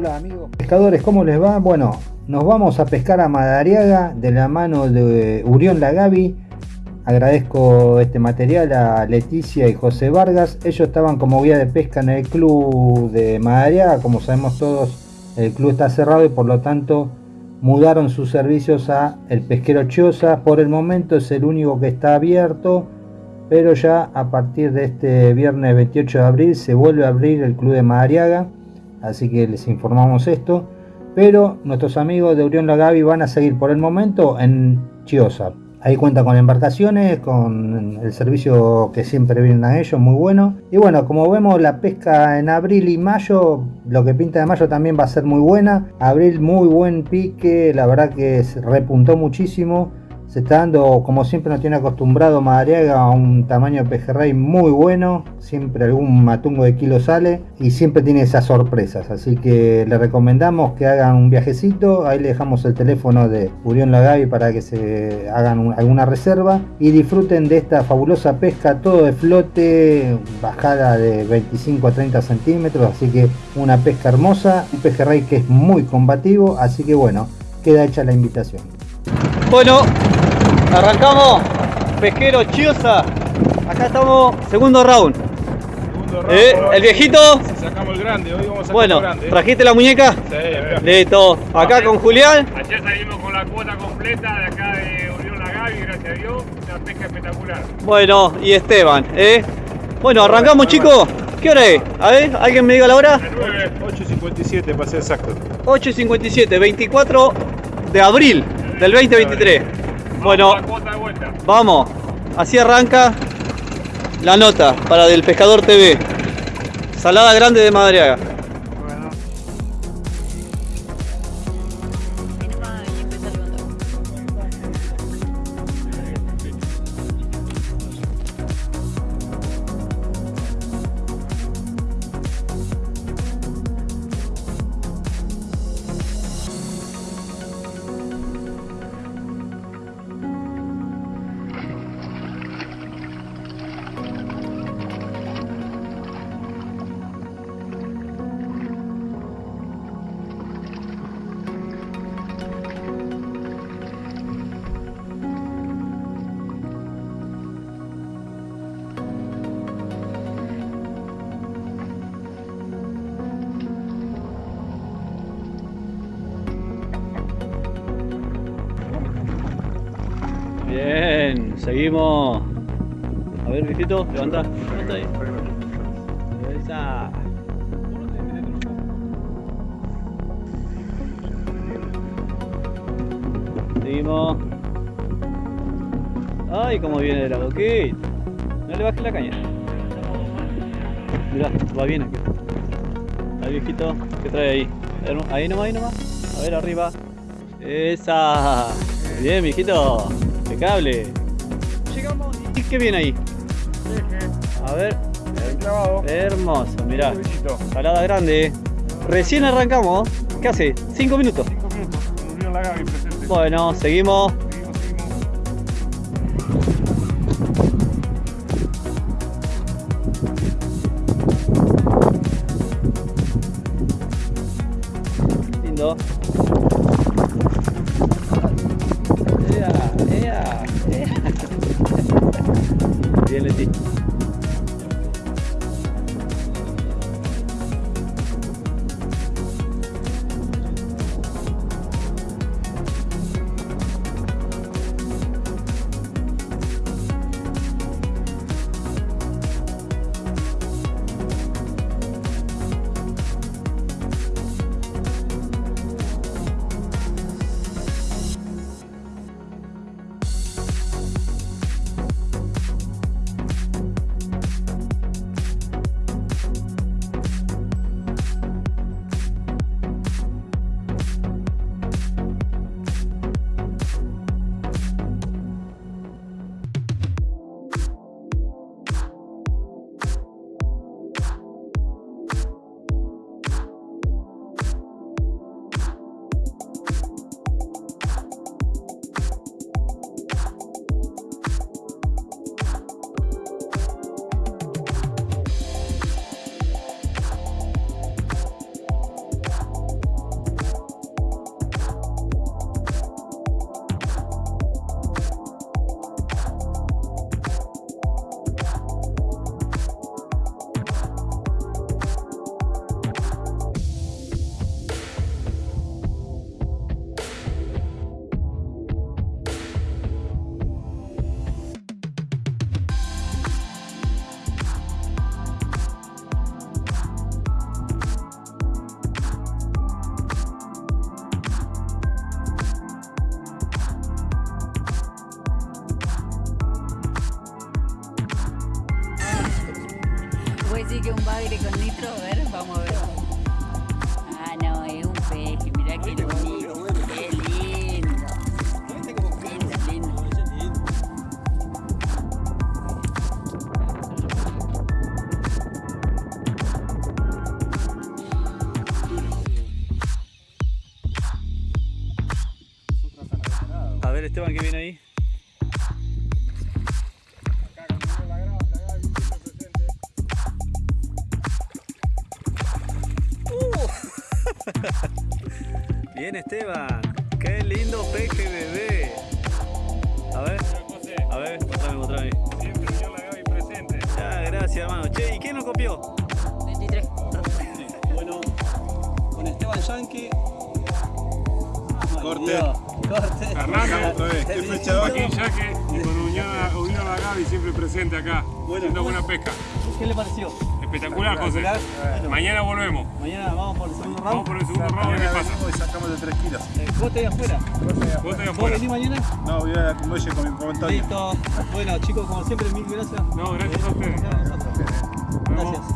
Hola amigos pescadores, ¿cómo les va? Bueno, nos vamos a pescar a Madariaga de la mano de Urión Lagavi. Agradezco este material a Leticia y José Vargas. Ellos estaban como guía de pesca en el club de Madariaga. Como sabemos todos, el club está cerrado y por lo tanto mudaron sus servicios a el pesquero Chiosa. Por el momento es el único que está abierto, pero ya a partir de este viernes 28 de abril se vuelve a abrir el club de Madariaga. Así que les informamos esto pero nuestros amigos de Urión Lagavi van a seguir por el momento en Chiosa. Ahí cuenta con embarcaciones, con el servicio que siempre vienen a ellos, muy bueno. Y bueno, como vemos la pesca en abril y mayo, lo que pinta de mayo también va a ser muy buena. Abril muy buen pique, la verdad que repuntó muchísimo se está dando, como siempre nos tiene acostumbrado Madariaga, a un tamaño de pejerrey muy bueno. Siempre algún matungo de kilo sale y siempre tiene esas sorpresas. Así que le recomendamos que hagan un viajecito. Ahí le dejamos el teléfono de Urión Lagavi para que se hagan alguna reserva y disfruten de esta fabulosa pesca, todo de flote, bajada de 25 a 30 centímetros. Así que una pesca hermosa, un pejerrey que es muy combativo. Así que bueno, queda hecha la invitación. Bueno, arrancamos. Pesquero Chiosa. Acá estamos, segundo round. Segundo round. ¿Eh? ¿El viejito? Sacamos el grande, hoy vamos a Bueno, el grande. ¿trajiste la muñeca? Sí, Listo. Acá con Julián. Ayer salimos con la cuota completa de acá de Unión Lagavi, gracias a Dios. Una pesca espectacular. Bueno, y Esteban, ¿eh? Bueno, arrancamos chicos. ¿Qué hora es? A ver, ¿alguien me diga la hora? 8.57 para ser exacto. 8.57, 24 de abril del 2023. Bueno, vamos, así arranca la nota para Del Pescador TV. Salada Grande de Madriaga. Bien, seguimos. A ver, viejito, levanta. Levanta ahí. Esa. Seguimos. Ay, cómo viene de la boquita. No le bajes la caña. Mirá, va bien aquí. Ahí viejito, ¿qué trae ahí? Ahí nomás, ahí nomás. A ver, arriba. Esa. Bien, viejito. Impecable. Llegamos y qué viene ahí. A ver. Hermoso, mirá. Salada grande. Recién arrancamos. ¿Qué hace? ¿Cinco minutos? Bueno, seguimos. Lindo. Decir que un bagre con nitro, a ver, vamos a ver. Ah, no, es un peje, mirá qué lindo. Qué lindo. Lindo, lindo. A ver, Esteban, ¿qué viene ahí? Bien, Esteban. Qué lindo peje bebé. A ver, a ver, mostrame, mostrame. Siempre Unión La Gaby presente. Ya, gracias, hermano. Che, ¿y quién nos copió? 23. Bueno, con Esteban Yankee. Corte. Corte. Fernando, otra vez. ¿Qué fecha hoy? Joaquín Yaque y con La Gaby siempre presente acá. Haciendo buena pesca. ¿Qué le pareció? Espectacular, José. Mañana volvemos. Mañana vamos por el segundo Vamos round. por el segundo round a ver qué pasa. Y sacamos de 3 kilos. Eh, ¿Vos te ahí afuera? Vos te ¿Vos afuera. venís mañana? No, voy a la muelle con mi comentario. Listo. Bueno, chicos, como siempre, mil gracias. No, gracias a ustedes. Gracias a nosotros.